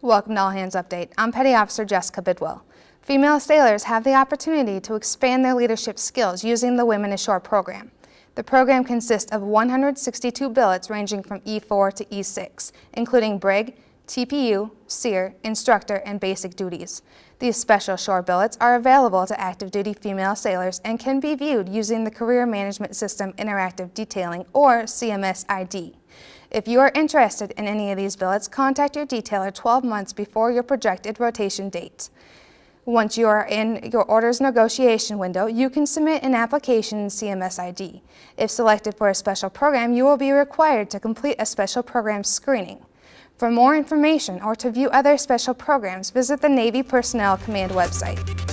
Welcome to All Hands Update. I'm Petty Officer Jessica Bidwell. Female sailors have the opportunity to expand their leadership skills using the Women Ashore program. The program consists of 162 billets ranging from E4 to E6, including brig, TPU, SERE, instructor, and basic duties. These special shore billets are available to active duty female sailors and can be viewed using the Career Management System Interactive Detailing or CMS ID. If you are interested in any of these billets, contact your detailer 12 months before your projected rotation date. Once you are in your orders negotiation window, you can submit an application in CMS ID. If selected for a special program, you will be required to complete a special program screening. For more information or to view other special programs, visit the Navy Personnel Command website.